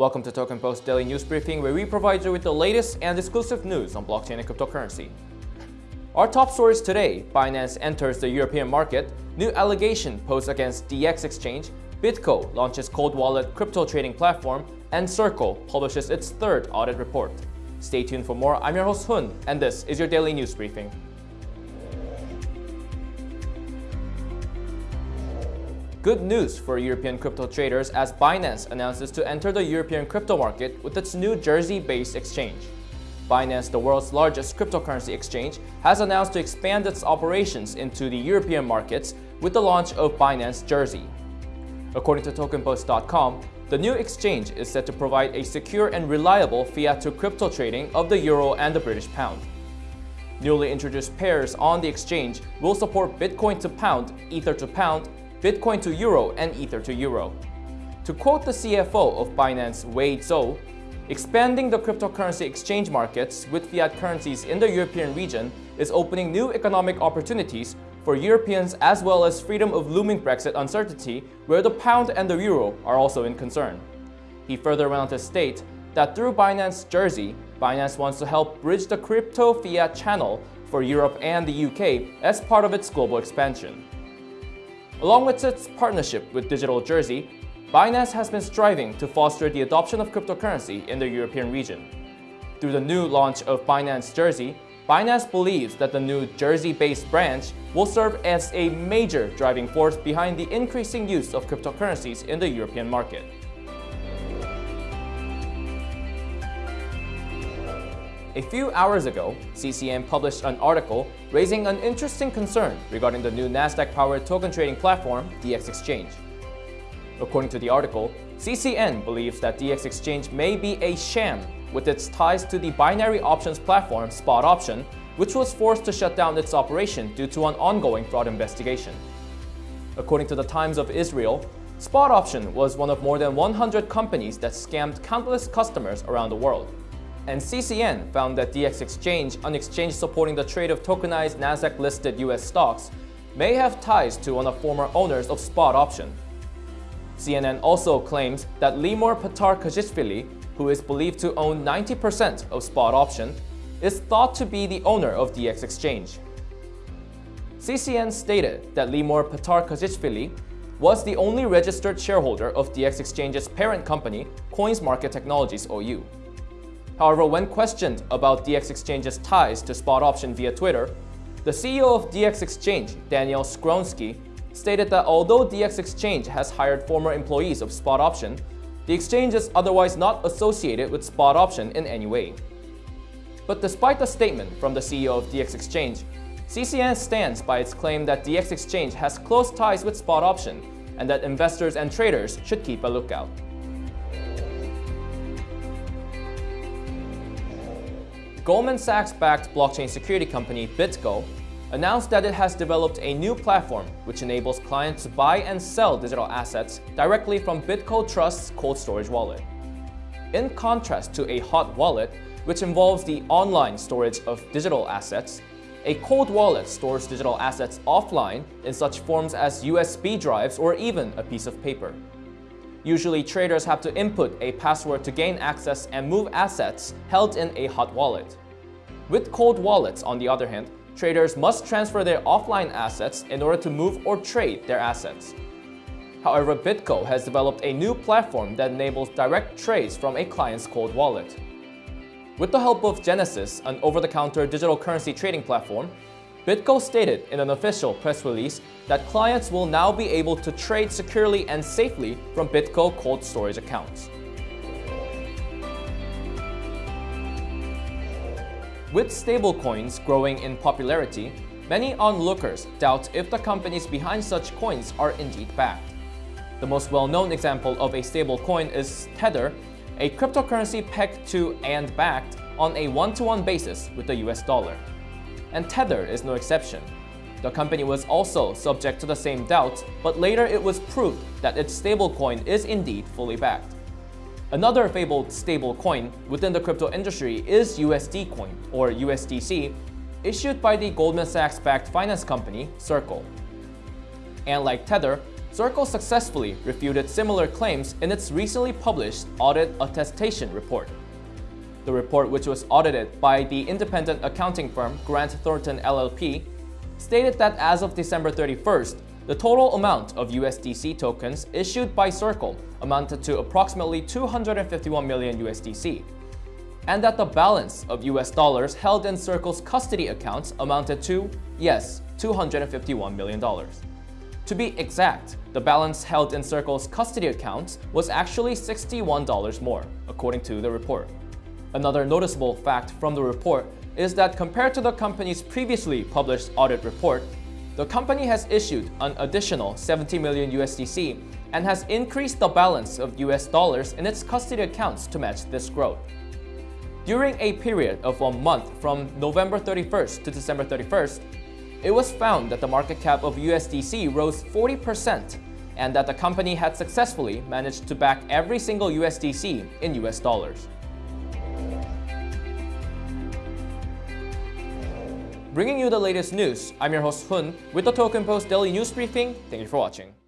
Welcome to Token Post Daily News Briefing, where we provide you with the latest and exclusive news on blockchain and cryptocurrency. Our top stories today, Binance enters the European market, new allegation posed against DX Exchange, BitGo launches cold wallet crypto trading platform, and Circle publishes its third audit report. Stay tuned for more. I'm your host Hun, and this is your Daily News Briefing. Good news for European crypto traders as Binance announces to enter the European crypto market with its new Jersey-based exchange. Binance, the world's largest cryptocurrency exchange, has announced to expand its operations into the European markets with the launch of Binance Jersey. According to TokenPost.com, the new exchange is set to provide a secure and reliable fiat to crypto trading of the euro and the British pound. Newly introduced pairs on the exchange will support Bitcoin to pound, Ether to pound, Bitcoin to Euro, and Ether to Euro. To quote the CFO of Binance, Wei Zhou, expanding the cryptocurrency exchange markets with fiat currencies in the European region is opening new economic opportunities for Europeans as well as freedom of looming Brexit uncertainty where the pound and the euro are also in concern. He further went on to state that through Binance Jersey, Binance wants to help bridge the crypto fiat channel for Europe and the UK as part of its global expansion. Along with its partnership with Digital Jersey, Binance has been striving to foster the adoption of cryptocurrency in the European region. Through the new launch of Binance Jersey, Binance believes that the new Jersey-based branch will serve as a major driving force behind the increasing use of cryptocurrencies in the European market. A few hours ago, CCN published an article raising an interesting concern regarding the new Nasdaq-powered token trading platform, DX Exchange. According to the article, CCN believes that DX Exchange may be a sham with its ties to the binary options platform Spot Option, which was forced to shut down its operation due to an ongoing fraud investigation. According to the Times of Israel, Spot Option was one of more than 100 companies that scammed countless customers around the world and CCN found that DX Exchange, an exchange supporting the trade of tokenized Nasdaq-listed US stocks, may have ties to one of former owners of Spot Option. CNN also claims that Limor Patar-Kazishvili, who is believed to own 90% of Spot Option, is thought to be the owner of DX Exchange. CCN stated that Limor Patar-Kazishvili was the only registered shareholder of DX Exchange's parent company, Coins Market Technologies OU. However, when questioned about DX Exchange's ties to Spot Option via Twitter, the CEO of DX Exchange, Daniel Skowronski, stated that although DX Exchange has hired former employees of Spot Option, the exchange is otherwise not associated with Spot Option in any way. But despite the statement from the CEO of DX Exchange, CCN stands by its claim that DX Exchange has close ties with Spot Option and that investors and traders should keep a lookout. Goldman Sachs-backed blockchain security company BitGo announced that it has developed a new platform which enables clients to buy and sell digital assets directly from BitGo Trust's cold storage wallet. In contrast to a hot wallet, which involves the online storage of digital assets, a cold wallet stores digital assets offline in such forms as USB drives or even a piece of paper. Usually, traders have to input a password to gain access and move assets held in a hot wallet. With cold wallets, on the other hand, traders must transfer their offline assets in order to move or trade their assets. However, BitGo has developed a new platform that enables direct trades from a client's cold wallet. With the help of Genesis, an over-the-counter digital currency trading platform, BitGo stated in an official press release that clients will now be able to trade securely and safely from BitGo cold storage accounts. With stablecoins growing in popularity, many onlookers doubt if the companies behind such coins are indeed backed. The most well-known example of a stablecoin is Tether, a cryptocurrency pegged to and backed on a one-to-one -one basis with the US dollar and Tether is no exception. The company was also subject to the same doubts, but later it was proved that its stablecoin is indeed fully backed. Another fabled stablecoin within the crypto industry is USD Coin, or USDC, issued by the Goldman Sachs-backed finance company Circle. And like Tether, Circle successfully refuted similar claims in its recently published audit attestation report. The report, which was audited by the independent accounting firm Grant Thornton LLP, stated that as of December 31st, the total amount of USDC tokens issued by Circle amounted to approximately 251 million USDC, and that the balance of US dollars held in Circle's custody accounts amounted to, yes, $251 million. To be exact, the balance held in Circle's custody accounts was actually $61 more, according to the report. Another noticeable fact from the report is that compared to the company's previously published audit report, the company has issued an additional 70 million USDC and has increased the balance of US dollars in its custody accounts to match this growth. During a period of one month from November 31st to December 31st, it was found that the market cap of USDC rose 40% and that the company had successfully managed to back every single USDC in US dollars. Bringing you the latest news, I'm your host Hun with the Token Post Daily News Briefing. Thank you for watching.